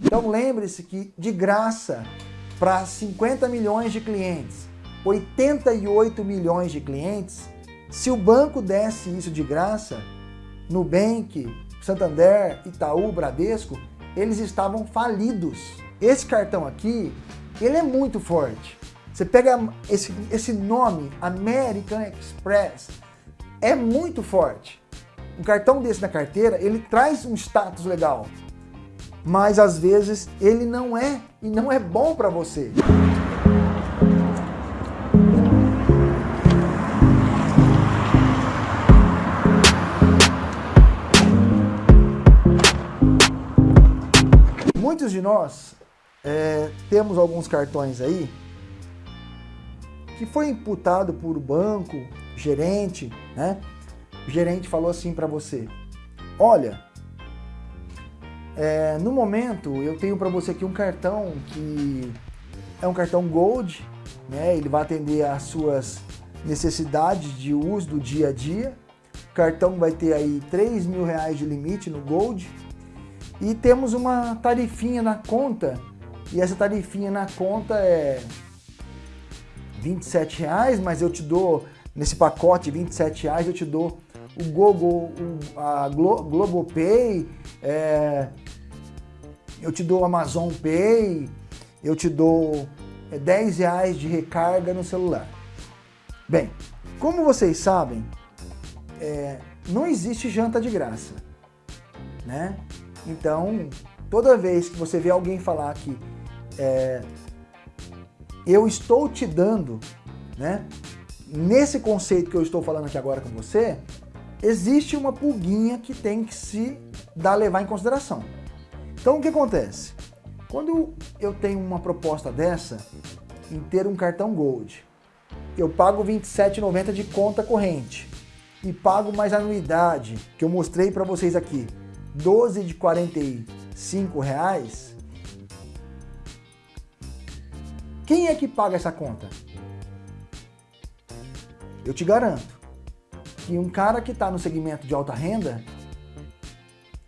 Então lembre-se que de graça para 50 milhões de clientes, 88 milhões de clientes, se o banco desse isso de graça, Nubank, Santander, Itaú, Bradesco, eles estavam falidos. Esse cartão aqui, ele é muito forte. Você pega esse, esse nome, American Express, é muito forte. Um cartão desse na carteira, ele traz um status legal, mas às vezes ele não é e não é bom para você. Muitos de nós é, temos alguns cartões aí que foi imputado por banco, gerente, né? O gerente falou assim para você, olha, é, no momento eu tenho para você aqui um cartão que é um cartão Gold, né? Ele vai atender às suas necessidades de uso do dia a dia. O cartão vai ter aí 3 mil reais de limite no Gold. E temos uma tarifinha na conta, e essa tarifinha na conta é 27 reais, mas eu te dou, nesse pacote 27 reais, eu te dou o Google, a Glo Globopay, é, eu te dou Amazon Pay, eu te dou 10 é, reais de recarga no celular. Bem, como vocês sabem, é, não existe janta de graça, né? Então, toda vez que você vê alguém falar que é, eu estou te dando, né? Nesse conceito que eu estou falando aqui agora com você, existe uma pulguinha que tem que se dar levar em consideração. Então o que acontece? Quando eu tenho uma proposta dessa, em ter um cartão Gold, eu pago R$ 27,90 de conta corrente e pago mais anuidade, que eu mostrei para vocês aqui, 12 de 45 reais, quem é que paga essa conta? Eu te garanto que um cara que está no segmento de alta renda,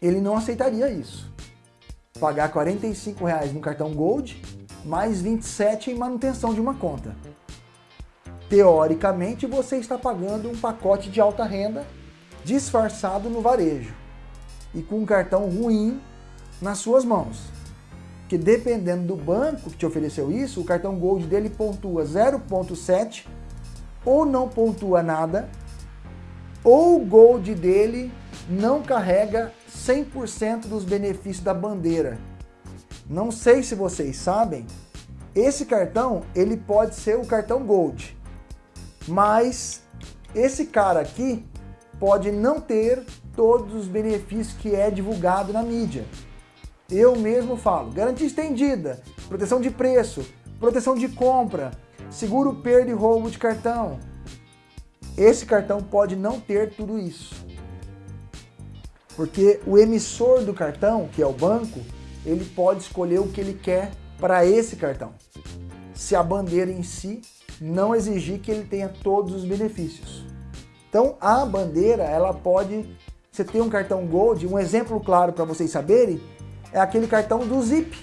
ele não aceitaria isso. Pagar 45 reais no cartão Gold, mais 27 em manutenção de uma conta. Teoricamente, você está pagando um pacote de alta renda disfarçado no varejo e com um cartão ruim nas suas mãos. Que dependendo do banco que te ofereceu isso, o cartão Gold dele pontua 0.7 ou não pontua nada, ou o Gold dele não carrega 100% dos benefícios da bandeira. Não sei se vocês sabem, esse cartão ele pode ser o cartão Gold, mas esse cara aqui pode não ter todos os benefícios que é divulgado na mídia. Eu mesmo falo, garantia estendida, proteção de preço, proteção de compra, seguro perda e roubo de cartão. Esse cartão pode não ter tudo isso. Porque o emissor do cartão, que é o banco, ele pode escolher o que ele quer para esse cartão. Se a bandeira em si não exigir que ele tenha todos os benefícios. Então a bandeira, ela pode, você tem um cartão Gold, um exemplo claro para vocês saberem, é aquele cartão do Zip.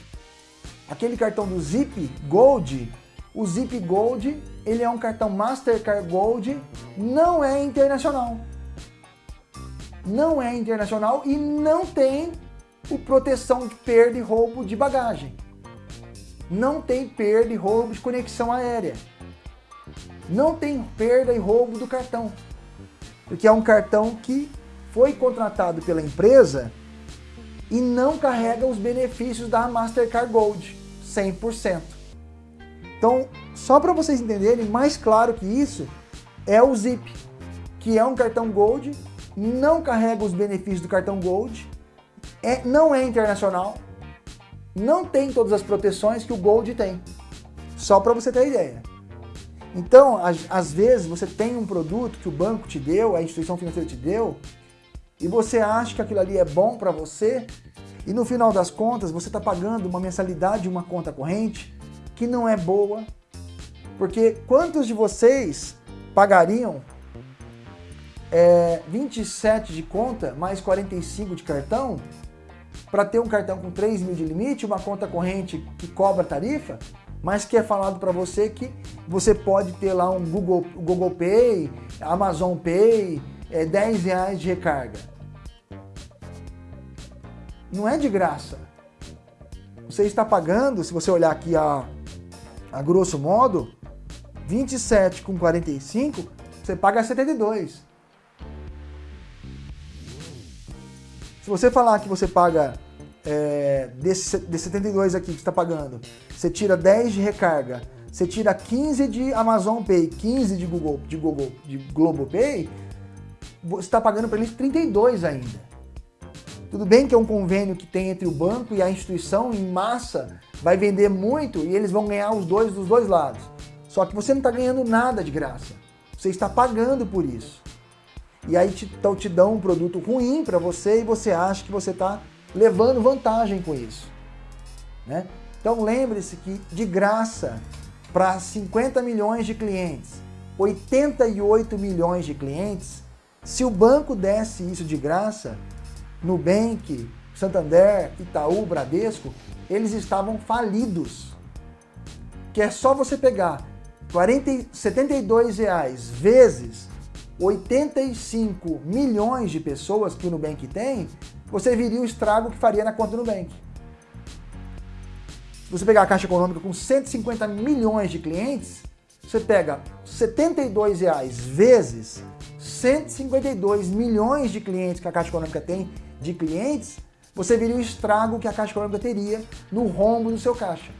Aquele cartão do Zip Gold, o Zip Gold, ele é um cartão Mastercard Gold, não é internacional. Não é internacional e não tem o proteção de perda e roubo de bagagem. Não tem perda e roubo de conexão aérea. Não tem perda e roubo do cartão porque é um cartão que foi contratado pela empresa e não carrega os benefícios da Mastercard Gold, 100%. Então, só para vocês entenderem, mais claro que isso, é o Zip, que é um cartão Gold, não carrega os benefícios do cartão Gold, é, não é internacional, não tem todas as proteções que o Gold tem. Só para você ter ideia. Então, às vezes, você tem um produto que o banco te deu, a instituição financeira te deu, e você acha que aquilo ali é bom para você, e no final das contas, você está pagando uma mensalidade de uma conta corrente que não é boa, porque quantos de vocês pagariam é, 27 de conta mais 45 de cartão para ter um cartão com 3 mil de limite, uma conta corrente que cobra tarifa, mas que é falado para você que você pode ter lá um Google, Google Pay, Amazon Pay, é, 10 reais de recarga. Não é de graça. Você está pagando, se você olhar aqui a, a grosso modo, 27 com 45, você paga 72. Se você falar que você paga é, desse, desse 72 aqui que está pagando, você tira 10 de recarga, você tira 15 de Amazon Pay, 15 de Google, de Google, de Globopay, você está pagando para eles 32 ainda. Tudo bem que é um convênio que tem entre o banco e a instituição em massa, vai vender muito e eles vão ganhar os dois dos dois lados. Só que você não está ganhando nada de graça. Você está pagando por isso e aí te, então te dão um produto ruim para você e você acha que você está levando vantagem com isso. Né? Então lembre-se que de graça para 50 milhões de clientes, 88 milhões de clientes, se o banco desse isso de graça, Nubank, Santander, Itaú, Bradesco, eles estavam falidos. Que é só você pegar 40, 72 reais vezes 85 milhões de pessoas que o Nubank tem, você viria o estrago que faria na conta do Nubank. Se você pegar a Caixa Econômica com 150 milhões de clientes, você pega 72 reais vezes 152 milhões de clientes que a Caixa Econômica tem de clientes, você viria o estrago que a Caixa Econômica teria no rombo do seu caixa.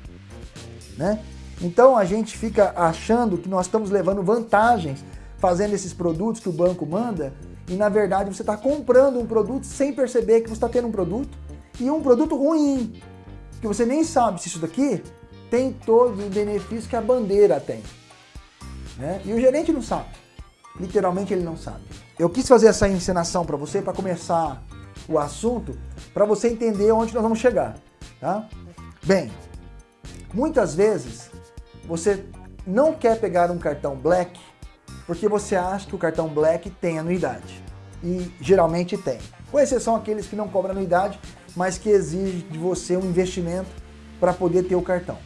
Né? Então a gente fica achando que nós estamos levando vantagens fazendo esses produtos que o banco manda e na verdade você está comprando um produto sem perceber que você está tendo um produto e um produto ruim, que você nem sabe se isso daqui tem todos os benefícios que a bandeira tem. Né? E o gerente não sabe, literalmente ele não sabe. Eu quis fazer essa encenação para você para começar o assunto, para você entender onde nós vamos chegar. Tá? Bem, muitas vezes você não quer pegar um cartão Black porque você acha que o cartão Black tem anuidade. E geralmente tem. Com exceção aqueles que não cobram anuidade, mas que exigem de você um investimento para poder ter o cartão.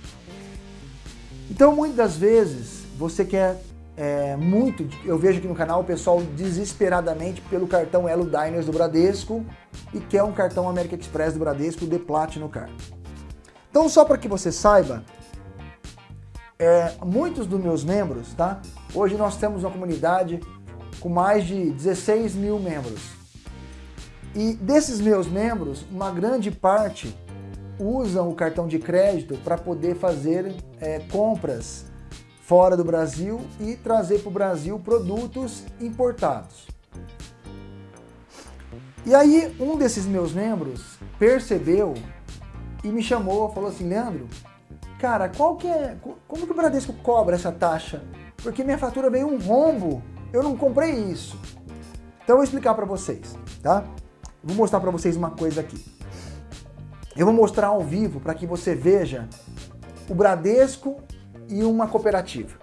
Então, muitas vezes, você quer é, muito, eu vejo aqui no canal o pessoal desesperadamente pelo cartão Elo Diners do Bradesco e quer um cartão American Express do Bradesco The Platinum Card. Então, só para que você saiba, é, muitos dos meus membros, tá? Hoje nós temos uma comunidade com mais de 16 mil membros. E desses meus membros, uma grande parte usam o cartão de crédito para poder fazer é, compras fora do Brasil e trazer para o Brasil produtos importados. E aí um desses meus membros percebeu e me chamou, falou assim, Leandro, cara, qual que é, como que o Bradesco cobra essa taxa? Porque minha fatura veio um rombo, eu não comprei isso. Então eu vou explicar para vocês, tá? Vou mostrar para vocês uma coisa aqui. Eu vou mostrar ao vivo para que você veja o Bradesco e uma cooperativa.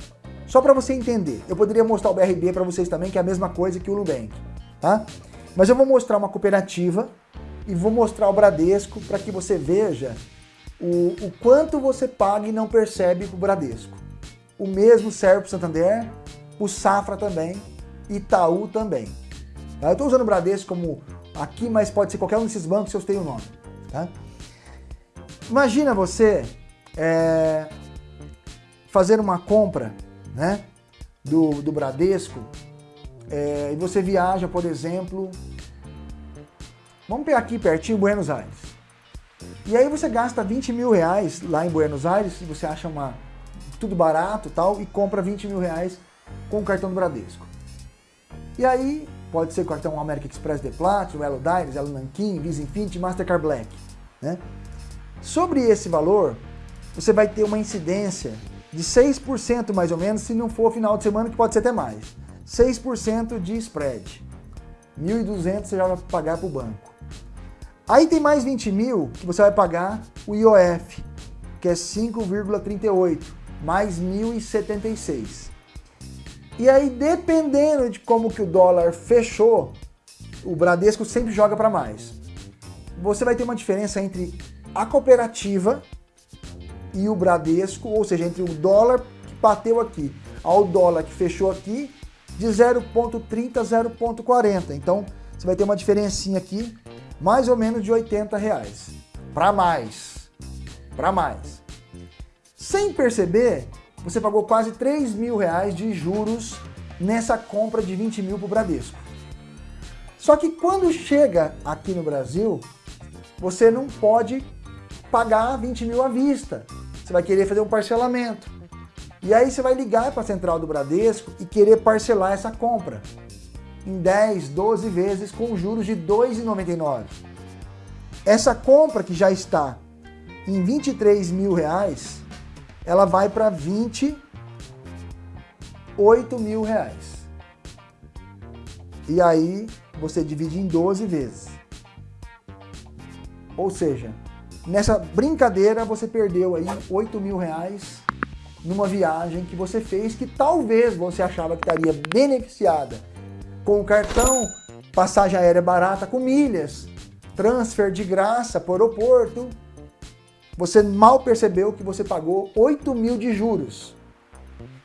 Só para você entender. Eu poderia mostrar o BRB para vocês também, que é a mesma coisa que o Nubank, tá? Mas eu vou mostrar uma cooperativa e vou mostrar o Bradesco para que você veja o, o quanto você paga e não percebe o Bradesco. O mesmo serve para o Santander, o Safra também, Itaú também. Tá? Eu estou usando o Bradesco como aqui, mas pode ser qualquer um desses bancos se eu tenho o nome. Tá? Imagina você é, fazer uma compra né, do, do Bradesco é, e você viaja, por exemplo, vamos pegar aqui pertinho, Buenos Aires. E aí você gasta 20 mil reais lá em Buenos Aires, e você acha uma, tudo barato tal, e compra 20 mil reais com o cartão do Bradesco. E aí, pode ser cartão American Express The Platinum, Elo Diners, Elo Nankin, Visa Infinity, Mastercard Black. Né? Sobre esse valor, você vai ter uma incidência de 6% mais ou menos, se não for final de semana, que pode ser até mais. 6% de spread. 1.200 você já vai pagar para o banco. Aí tem mais 20 mil que você vai pagar o IOF, que é 5,38, mais 1.076. E aí, dependendo de como que o dólar fechou, o Bradesco sempre joga para mais. você vai ter uma diferença entre a cooperativa e o Bradesco, ou seja, entre o dólar que bateu aqui ao dólar que fechou aqui, de 0,30 a 0,40. Então, você vai ter uma diferencinha aqui, mais ou menos de 80 reais. Para mais. Para mais. Sem perceber, você pagou quase 3 mil reais de juros nessa compra de 20 mil para o Bradesco. Só que quando chega aqui no Brasil, você não pode pagar 20 mil à vista. Você vai querer fazer um parcelamento. E aí você vai ligar para a central do Bradesco e querer parcelar essa compra em 10, 12 vezes com juros de R$ 2,99. Essa compra que já está em 23 mil reais, ela vai para 28 mil reais. E aí você divide em 12 vezes. Ou seja, nessa brincadeira você perdeu aí 8 mil reais numa viagem que você fez que talvez você achava que estaria beneficiada com o cartão, passagem aérea barata com milhas, transfer de graça para o aeroporto. Você mal percebeu que você pagou 8 mil de juros.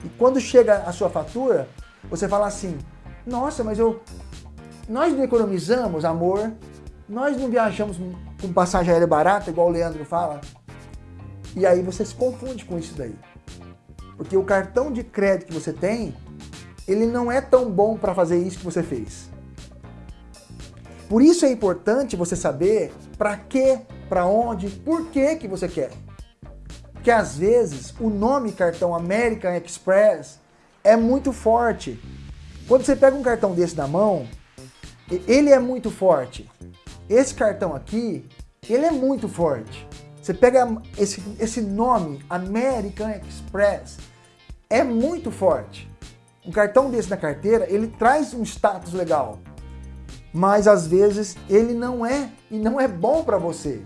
E quando chega a sua fatura, você fala assim, nossa, mas eu, nós não economizamos, amor, nós não viajamos com passagem aérea barata, igual o Leandro fala. E aí você se confunde com isso daí. Porque o cartão de crédito que você tem, ele não é tão bom para fazer isso que você fez. Por isso é importante você saber para quê, para onde, por que que você quer. Porque às vezes o nome cartão American Express é muito forte. Quando você pega um cartão desse na mão, ele é muito forte. Esse cartão aqui, ele é muito forte. Você pega esse, esse nome, American Express, é muito forte. Um cartão desse na carteira, ele traz um status legal. Mas às vezes ele não é e não é bom para você.